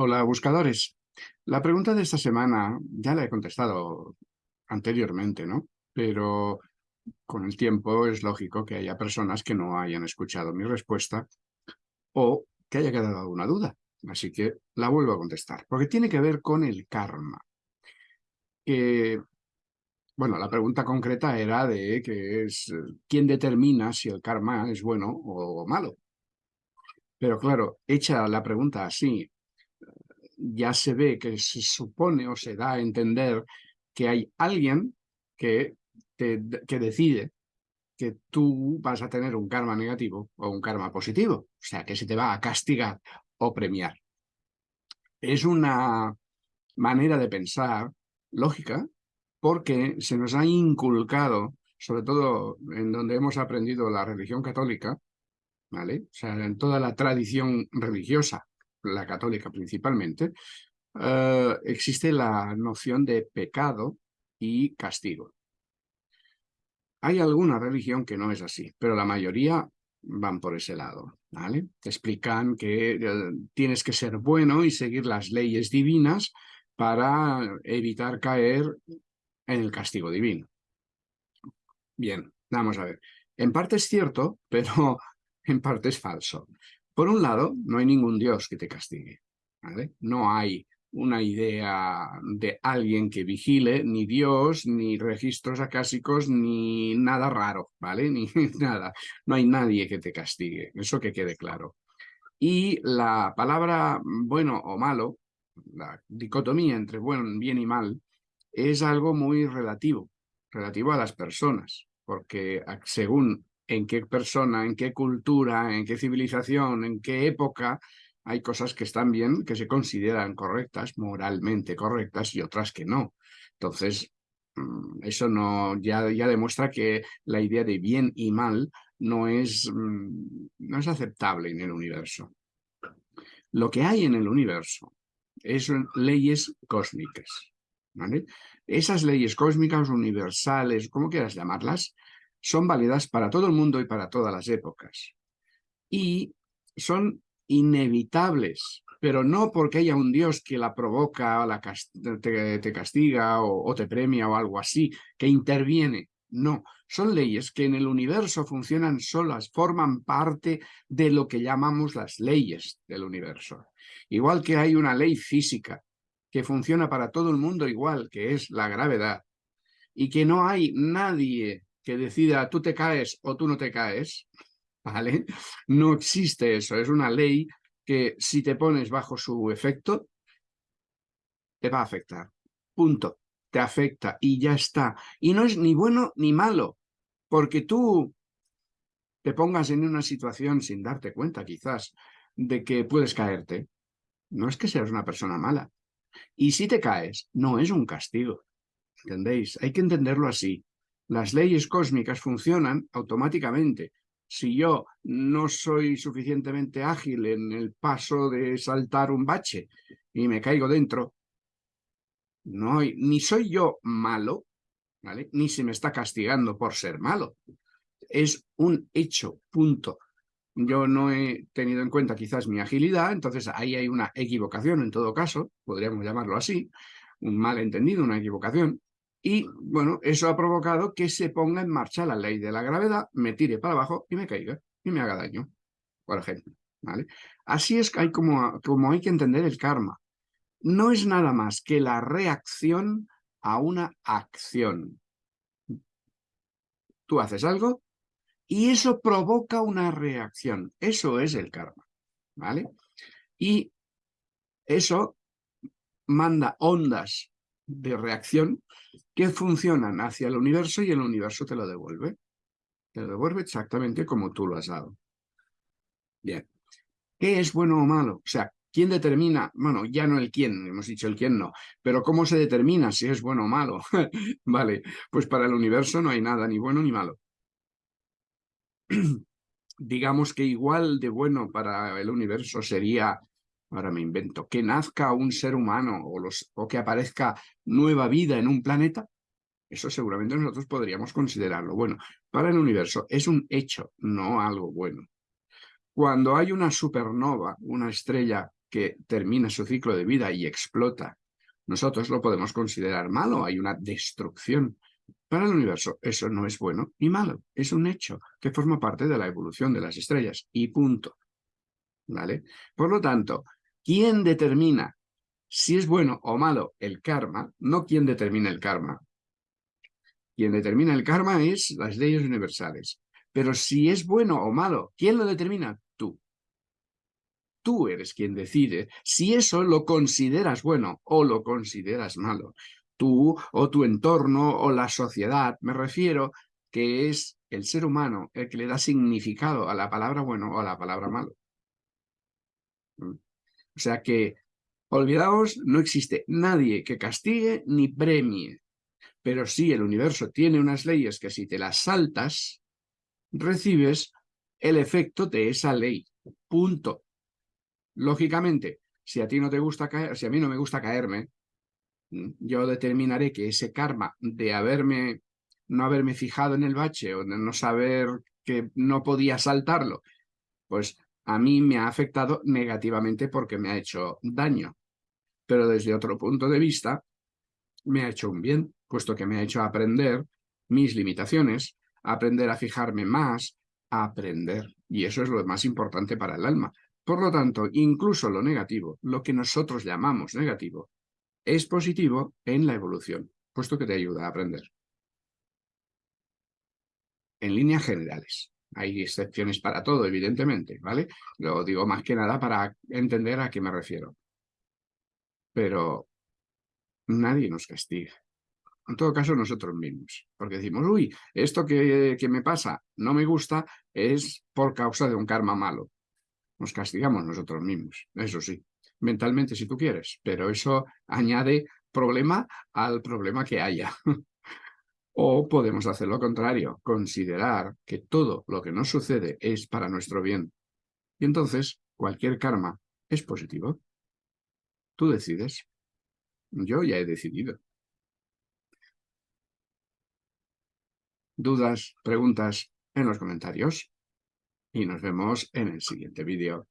Hola, buscadores. La pregunta de esta semana ya la he contestado anteriormente, ¿no? Pero con el tiempo es lógico que haya personas que no hayan escuchado mi respuesta o que haya quedado alguna duda. Así que la vuelvo a contestar, porque tiene que ver con el karma. bueno, la pregunta concreta era de que es quién determina si el karma es bueno o malo. Pero claro, hecha la pregunta así, ya se ve que se supone o se da a entender que hay alguien que, que decide que tú vas a tener un karma negativo o un karma positivo, o sea, que se te va a castigar o premiar. Es una manera de pensar lógica porque se nos ha inculcado, sobre todo en donde hemos aprendido la religión católica, ¿vale? O sea, en toda la tradición religiosa la católica principalmente, eh, existe la noción de pecado y castigo. Hay alguna religión que no es así, pero la mayoría van por ese lado. Te explican que eh, tienes que ser bueno y seguir las leyes divinas para evitar caer en el castigo divino. Bien, vamos a ver. En parte es cierto, pero en parte es falso. Por un lado, no hay ningún Dios que te castigue. No hay una idea de alguien que vigile, ni Dios, ni registros acásicos, ni nada raro, ¿vale? Ni nada. No hay nadie que te castigue, eso que quede claro. Y la palabra bueno o malo, la dicotomía entre bueno, bien y mal, es algo muy relativo, relativo a las personas, porque según en qué persona, en qué cultura, en qué civilización, en qué época, hay cosas que están bien, que se consideran correctas, moralmente correctas, y otras que no. Entonces, mm, eso no, ya, demuestra que la idea de bien y mal no es, mm, no es aceptable en el universo. Lo que hay en el universo es leyes cósmicas. Esas leyes cósmicas universales, como quieras llamarlas, son válidas para todo el mundo y para todas las épocas. Y son inevitables, pero no porque haya un Dios que la provoca, la te, castiga o, te premia o algo así, que interviene. No, son leyes que en el universo funcionan solas, forman parte de lo que llamamos las leyes del universo. Igual que hay una ley física que funciona para todo el mundo igual, que es la gravedad, y que no hay nadie que decida tú te caes o tú no te caes, ¿vale? No existe eso, es una ley que si te pones bajo su efecto, te va a afectar. Punto. Te afecta y ya está. Y no es ni bueno ni malo, porque tú te pongas en una situación sin darte cuenta quizás de que puedes caerte. No es que seas una persona mala. Y si te caes, no es un castigo. ¿Entendéis? Hay que entenderlo así. Las leyes cósmicas funcionan automáticamente. Si yo no soy suficientemente ágil en el paso de saltar un bache y me caigo dentro, no ni soy yo malo, ni se me está castigando por ser malo. Es un hecho, punto. Yo no he tenido en cuenta quizás mi agilidad, entonces ahí hay una equivocación en todo caso, podríamos llamarlo así, un malentendido, una equivocación, y bueno, eso ha provocado que se ponga en marcha la ley de la gravedad, me tire para abajo y me caiga y me haga daño, por ejemplo. ¿vale? Así es hay como, como hay que entender el karma. No es nada más que la reacción a una acción. Tú haces algo y eso provoca una reacción. Eso es el karma. ¿vale? Y eso manda ondas de reacción que funcionan hacia el universo y el universo te lo devuelve. Te lo devuelve exactamente como tú lo has dado. Bien. ¿Qué es bueno o malo? O sea, ¿quién determina? Bueno, ya no el quién, hemos dicho el quién no. Pero ¿cómo se determina si es bueno o malo? vale, pues para el universo no hay nada, ni bueno ni malo. Digamos que igual de bueno para el universo sería ahora me invento, que nazca un ser humano o, los, o que aparezca nueva vida en un planeta, eso seguramente nosotros podríamos considerarlo. Bueno, para el universo es un hecho, no algo bueno. Cuando hay una supernova, una estrella que termina su ciclo de vida y explota, nosotros lo podemos considerar malo, hay una destrucción. Para el universo eso no es bueno ni malo, es un hecho que forma parte de la evolución de las estrellas y punto. ¿Vale? Por lo tanto, ¿quién determina si es bueno o malo el karma? No quién determina el karma. Quien determina el karma es las leyes universales. Pero si es bueno o malo, ¿quién lo determina? Tú. Tú eres quien decide si eso lo consideras bueno o lo consideras malo. Tú o tu entorno o la sociedad, me refiero que es el ser humano el que le da significado a la palabra bueno o a la palabra malo. O sea que, olvidaos, no existe nadie que castigue ni premie. Pero sí, el universo tiene unas leyes que si te las saltas, recibes el efecto de esa ley. Punto. Lógicamente, si a ti no te gusta caer, si a mí no me gusta caerme, yo determinaré que ese karma de haberme, no haberme fijado en el bache o de no saber que no podía saltarlo, pues a mí me ha afectado negativamente porque me ha hecho daño. Pero desde otro punto de vista, me ha hecho un bien, puesto que me ha hecho aprender mis limitaciones, aprender a fijarme más, a aprender. Y eso es lo más importante para el alma. Por lo tanto, incluso lo negativo, lo que nosotros llamamos negativo, es positivo en la evolución, puesto que te ayuda a aprender. En líneas generales. Hay excepciones para todo, evidentemente, ¿vale? Lo digo más que nada para entender a qué me refiero. Pero nadie nos castiga. En todo caso, nosotros mismos. Porque decimos, uy, esto que, que me pasa no me gusta es por causa de un karma malo. Nos castigamos nosotros mismos, eso sí. Mentalmente, si tú quieres. Pero eso añade problema al problema que haya. O podemos hacer lo contrario, considerar que todo lo que nos sucede es para nuestro bien. Y entonces, cualquier karma es positivo. Tú decides. Yo ya he decidido. Dudas, preguntas en los comentarios. Y nos vemos en el siguiente vídeo.